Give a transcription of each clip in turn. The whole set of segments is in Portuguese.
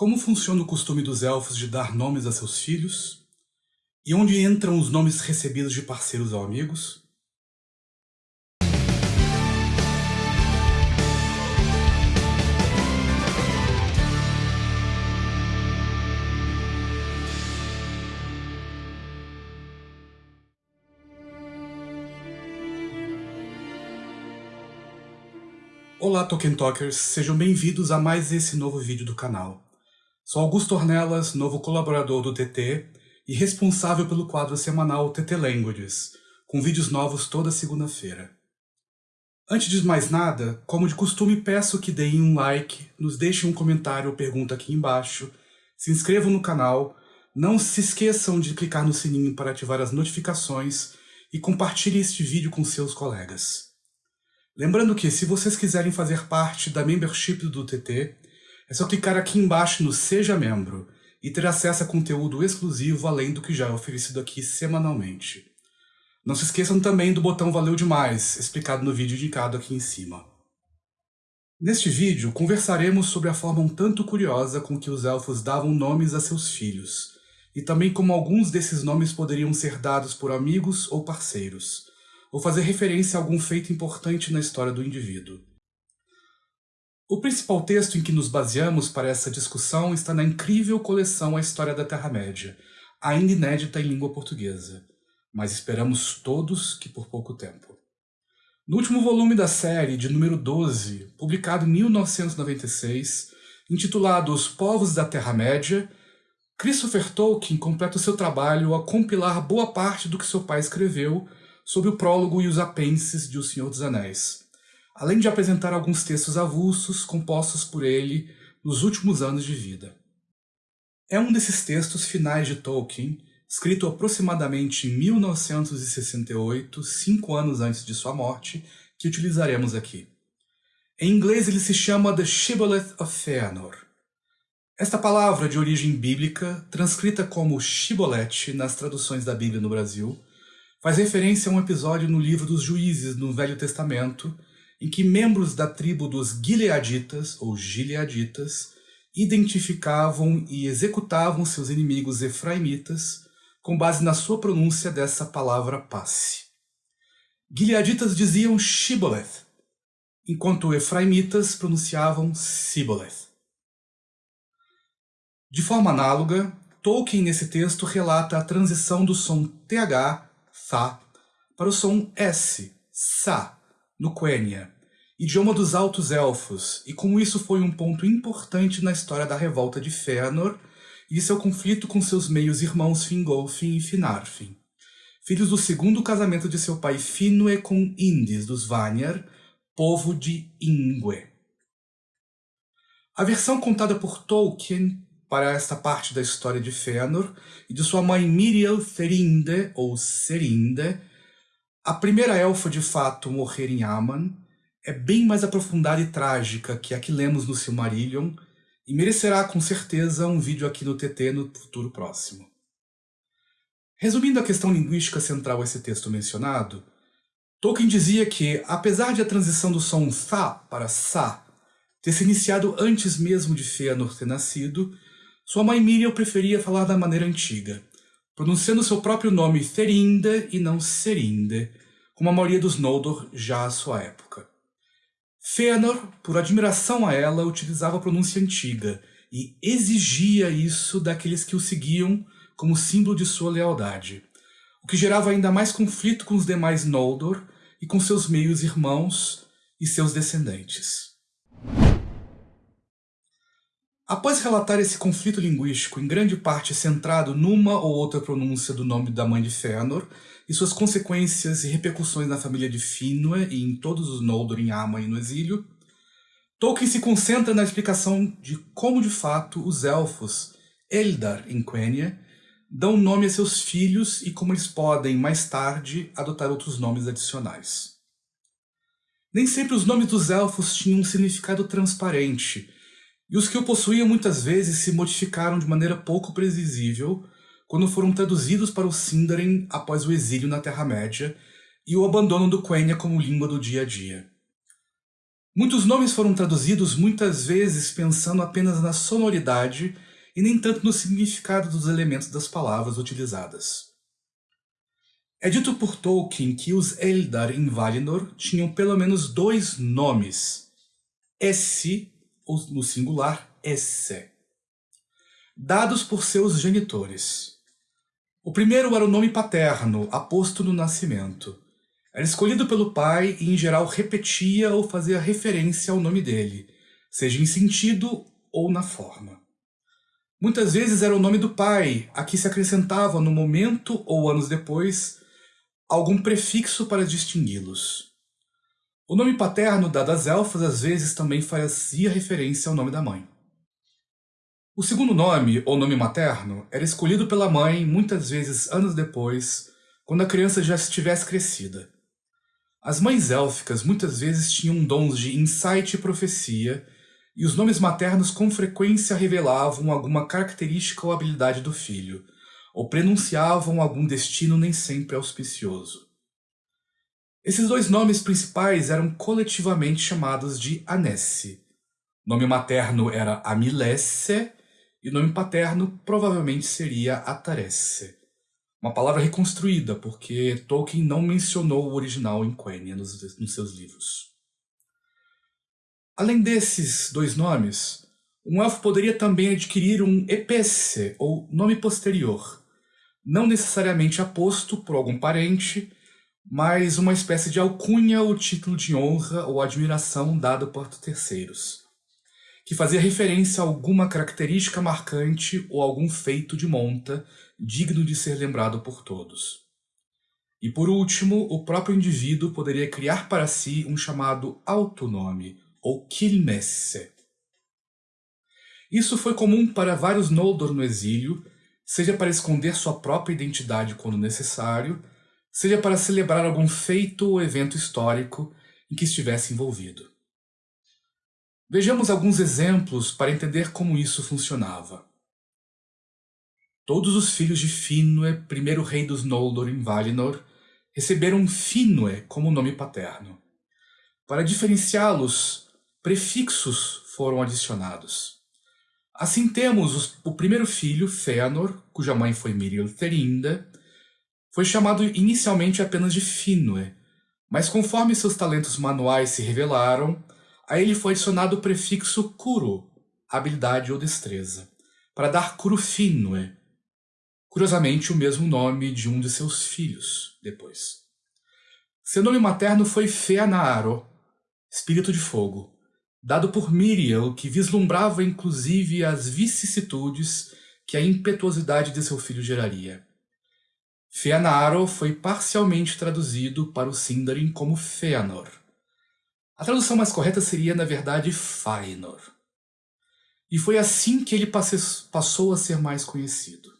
Como funciona o costume dos elfos de dar nomes a seus filhos? E onde entram os nomes recebidos de parceiros ou amigos? Olá Tolkien Talkers, sejam bem-vindos a mais esse novo vídeo do canal. Sou Augusto Ornelas, novo colaborador do TT e responsável pelo quadro semanal TT Languages, com vídeos novos toda segunda-feira. Antes de mais nada, como de costume peço que deem um like, nos deixem um comentário ou pergunta aqui embaixo, se inscrevam no canal, não se esqueçam de clicar no sininho para ativar as notificações e compartilhem este vídeo com seus colegas. Lembrando que, se vocês quiserem fazer parte da membership do TT, é só clicar aqui embaixo no Seja Membro e ter acesso a conteúdo exclusivo além do que já é oferecido aqui semanalmente. Não se esqueçam também do botão Valeu Demais, explicado no vídeo indicado aqui em cima. Neste vídeo, conversaremos sobre a forma um tanto curiosa com que os elfos davam nomes a seus filhos, e também como alguns desses nomes poderiam ser dados por amigos ou parceiros, ou fazer referência a algum feito importante na história do indivíduo. O principal texto em que nos baseamos para essa discussão está na incrível coleção A História da Terra-média, ainda inédita em língua portuguesa, mas esperamos todos que por pouco tempo. No último volume da série, de número 12, publicado em 1996, intitulado Os Povos da Terra-média, Christopher Tolkien completa o seu trabalho a compilar boa parte do que seu pai escreveu sobre o prólogo e os apêndices de O Senhor dos Anéis, além de apresentar alguns textos avulsos compostos por ele nos últimos anos de vida. É um desses textos finais de Tolkien, escrito aproximadamente em 1968, cinco anos antes de sua morte, que utilizaremos aqui. Em inglês ele se chama The Shibboleth of Fëanor. Esta palavra de origem bíblica, transcrita como Shibboleth nas traduções da Bíblia no Brasil, faz referência a um episódio no livro dos Juízes, no Velho Testamento, em que membros da tribo dos Gileaditas, ou Gileaditas, identificavam e executavam seus inimigos efraimitas com base na sua pronúncia dessa palavra passe. Gileaditas diziam Shiboleth, enquanto efraimitas pronunciavam Siboleth. De forma análoga, Tolkien nesse texto relata a transição do som TH Tha, para o som S, Sa, no Quenya, idioma dos Altos Elfos, e como isso foi um ponto importante na história da revolta de Fëanor e seu conflito com seus meios-irmãos Fingolfin e Finarfin, filhos do segundo casamento de seu pai Finwë com Indis dos Vanyar, povo de Ingwe. A versão contada por Tolkien para esta parte da história de Fëanor e de sua mãe Miriel Therinde, ou Serinde, a primeira elfa de fato morrer em Aman, é bem mais aprofundada e trágica que a que lemos no Silmarillion e merecerá com certeza um vídeo aqui no TT no futuro próximo. Resumindo a questão linguística central a esse texto mencionado, Tolkien dizia que, apesar de a transição do som Tha para Sa ter se iniciado antes mesmo de Fëanor ter nascido, sua mãe Miriam preferia falar da maneira antiga, pronunciando seu próprio nome Therinde e não Serinde, como a maioria dos Noldor já à sua época. Fëanor, por admiração a ela, utilizava a pronúncia antiga e exigia isso daqueles que o seguiam como símbolo de sua lealdade, o que gerava ainda mais conflito com os demais Noldor e com seus meios-irmãos e seus descendentes. Após relatar esse conflito linguístico, em grande parte centrado numa ou outra pronúncia do nome da mãe de Fëanor, e suas consequências e repercussões na família de Finwë e em todos os Noldor em Ama e no exílio, Tolkien se concentra na explicação de como de fato os elfos, Eldar em Quenya, dão nome a seus filhos e como eles podem, mais tarde, adotar outros nomes adicionais. Nem sempre os nomes dos elfos tinham um significado transparente, e os que o possuíam muitas vezes se modificaram de maneira pouco previsível quando foram traduzidos para o Sindarin após o exílio na Terra-média e o abandono do Quenya como língua do dia a dia. Muitos nomes foram traduzidos muitas vezes pensando apenas na sonoridade e nem tanto no significado dos elementos das palavras utilizadas. É dito por Tolkien que os Eldar em Valinor tinham pelo menos dois nomes, Esse, no singular, Esse, dados por seus genitores. O primeiro era o nome paterno, aposto no nascimento. Era escolhido pelo pai e, em geral, repetia ou fazia referência ao nome dele, seja em sentido ou na forma. Muitas vezes era o nome do pai, a que se acrescentava no momento ou anos depois algum prefixo para distingui-los. O nome paterno dado às elfas às vezes também fazia referência ao nome da mãe. O segundo nome, ou nome materno, era escolhido pela mãe muitas vezes anos depois, quando a criança já estivesse crescida. As mães élficas muitas vezes tinham dons de insight e profecia, e os nomes maternos com frequência revelavam alguma característica ou habilidade do filho, ou prenunciavam algum destino nem sempre auspicioso. Esses dois nomes principais eram coletivamente chamados de Anesse. Nome materno era Amilesse e nome paterno provavelmente seria Ataresse. Uma palavra reconstruída, porque Tolkien não mencionou o original em Quenya nos, nos seus livros. Além desses dois nomes, um elfo poderia também adquirir um EPC, ou nome posterior, não necessariamente aposto por algum parente, mas uma espécie de alcunha ou título de honra ou admiração dado por terceiros, que fazia referência a alguma característica marcante ou algum feito de monta digno de ser lembrado por todos. E por último, o próprio indivíduo poderia criar para si um chamado autonome, ou kilmesse. Isso foi comum para vários Noldor no exílio, seja para esconder sua própria identidade quando necessário, seja para celebrar algum feito ou evento histórico em que estivesse envolvido. Vejamos alguns exemplos para entender como isso funcionava. Todos os filhos de Finwë, primeiro rei dos Noldor em Valinor, receberam Finwë como nome paterno. Para diferenciá-los, prefixos foram adicionados. Assim temos os, o primeiro filho, Fëanor, cuja mãe foi Miriel Terinda, foi chamado inicialmente apenas de Finwë, mas conforme seus talentos manuais se revelaram, a ele foi adicionado o prefixo Kuru, habilidade ou destreza, para dar Finwë, Curiosamente, o mesmo nome de um de seus filhos, depois. Seu nome materno foi Feanaro, espírito de fogo, dado por Miriel, que vislumbrava inclusive as vicissitudes que a impetuosidade de seu filho geraria. Feanaro foi parcialmente traduzido para o Sindarin como Feanor. A tradução mais correta seria, na verdade, Fainor. E foi assim que ele passou a ser mais conhecido.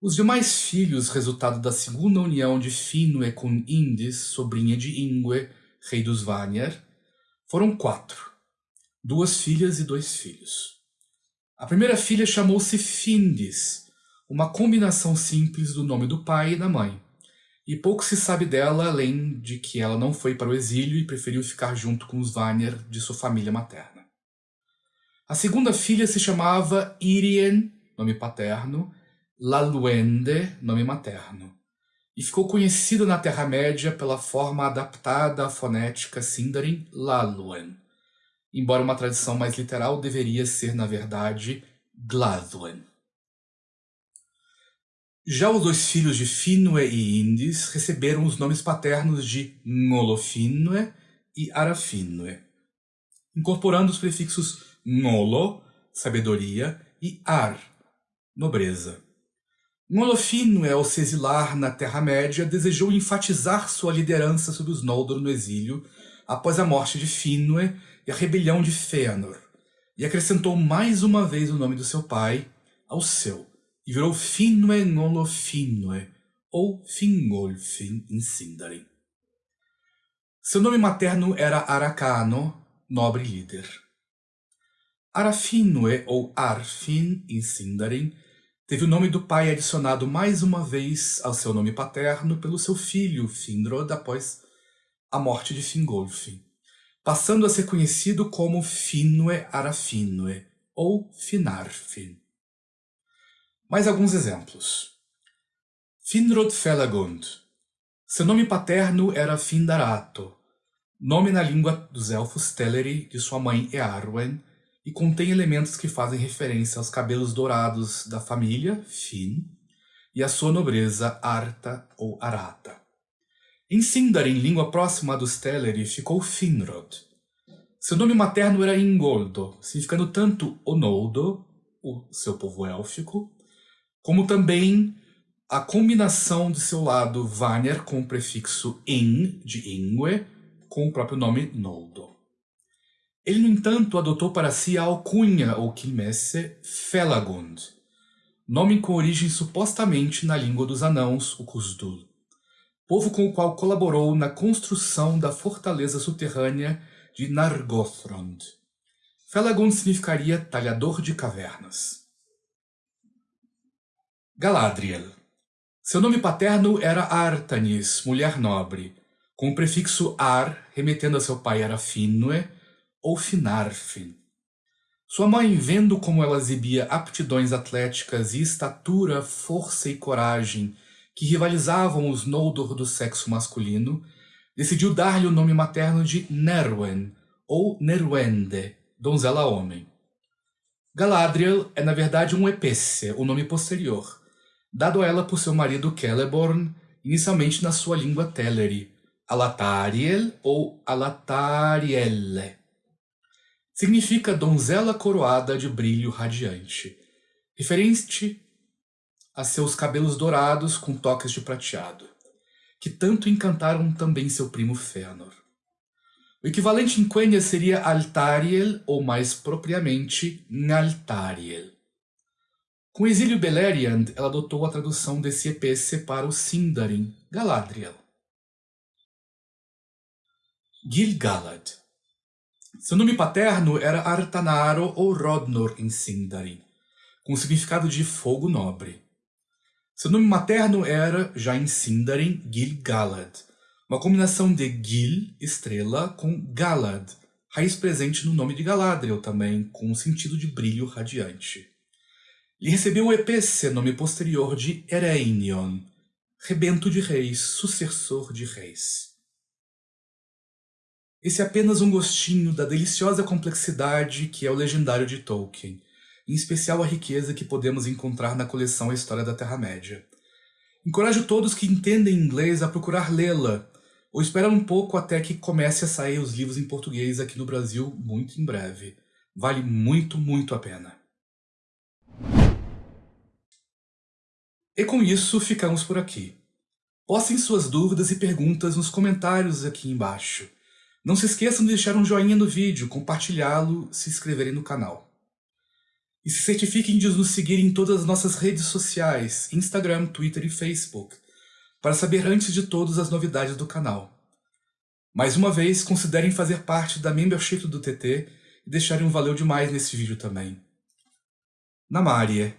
Os demais filhos, resultado da segunda união de Finwë com Indis, sobrinha de Ingwe, rei dos Vanyar, foram quatro, duas filhas e dois filhos. A primeira filha chamou-se Findis, uma combinação simples do nome do pai e da mãe, e pouco se sabe dela além de que ela não foi para o exílio e preferiu ficar junto com os Vanyar de sua família materna. A segunda filha se chamava Irien, nome paterno, Laluende, nome materno, e ficou conhecida na Terra-média pela forma adaptada à fonética Sindarin Laluen, embora uma tradição mais literal deveria ser, na verdade, Gladwen. Já os dois filhos de Finwë e Indis receberam os nomes paternos de Ngolofinwë e Arafinwë, incorporando os prefixos Ngolo, sabedoria, e Ar, nobreza. Ngolofino, ao se exilar na Terra-média, desejou enfatizar sua liderança sobre os Noldor no exílio após a morte de Finwë e a rebelião de Fëanor, e acrescentou mais uma vez o nome do seu pai ao seu, e virou Finwë Ngolofinwë, ou Fingolfin em Sindarin. Seu nome materno era Aracano, nobre líder. Arafinwë, ou Arfin em Sindarin, teve o nome do pai adicionado mais uma vez ao seu nome paterno pelo seu filho, Finrod, após a morte de Fingolfin, passando a ser conhecido como Finwë Arafinwë, ou Finarfin. Mais alguns exemplos. Finrod Felagund. Seu nome paterno era Findarato, nome na língua dos elfos Teleri de sua mãe Earwen, e contém elementos que fazem referência aos cabelos dourados da família, Fin, e a sua nobreza, Arta ou Arata. Em Sindarin, língua próxima dos Teleri, ficou Finrod. Seu nome materno era Ingoldo, significando tanto Onoldo, o seu povo élfico, como também a combinação de seu lado Vanir com o prefixo in, de Ingwe, com o próprio nome Noldo. Ele, no entanto, adotou para si a alcunha ou quimesse Felagund, nome com origem supostamente na língua dos anãos, o Kuzdul, povo com o qual colaborou na construção da fortaleza subterrânea de Nargothrond. Felagund significaria talhador de cavernas. Galadriel. Seu nome paterno era Artanis, mulher nobre, com o prefixo ar, remetendo a seu pai era Finwë ou Finarfin. Sua mãe, vendo como ela exibia aptidões atléticas e estatura, força e coragem que rivalizavam os Noldor do sexo masculino, decidiu dar-lhe o nome materno de Nerwen, ou Nerwende, donzela homem. Galadriel é na verdade um Epesse, o nome posterior, dado ela por seu marido Celeborn, inicialmente na sua língua Teleri, Alatariel ou Alatarielle. Significa donzela coroada de brilho radiante, referente a seus cabelos dourados com toques de prateado, que tanto encantaram também seu primo Fëanor. O equivalente em Quenya seria Altariel, ou mais propriamente Naltariel. Com exílio Beleriand, ela adotou a tradução desse EPC para o Sindarin, Galadriel. Gil-galad. Seu nome paterno era Artanaro ou Rodnor em Sindarin, com o significado de fogo nobre. Seu nome materno era, já em Sindarin, Gil-galad, uma combinação de Gil, estrela, com Galad, raiz presente no nome de Galadriel também, com o sentido de brilho radiante. Ele recebeu o EPC, nome posterior de Ereinion, rebento de reis, sucessor de reis. Esse é apenas um gostinho da deliciosa complexidade que é o legendário de Tolkien, em especial a riqueza que podemos encontrar na coleção A História da Terra-média. Encorajo todos que entendem inglês a procurar lê-la, ou esperar um pouco até que comece a sair os livros em português aqui no Brasil muito em breve. Vale muito, muito a pena. E com isso, ficamos por aqui. Postem suas dúvidas e perguntas nos comentários aqui embaixo. Não se esqueçam de deixar um joinha no vídeo, compartilhá-lo, se inscreverem no canal. E se certifiquem de nos seguir em todas as nossas redes sociais, Instagram, Twitter e Facebook, para saber antes de todos as novidades do canal. Mais uma vez, considerem fazer parte da membership do TT e deixarem um valeu demais nesse vídeo também. Namária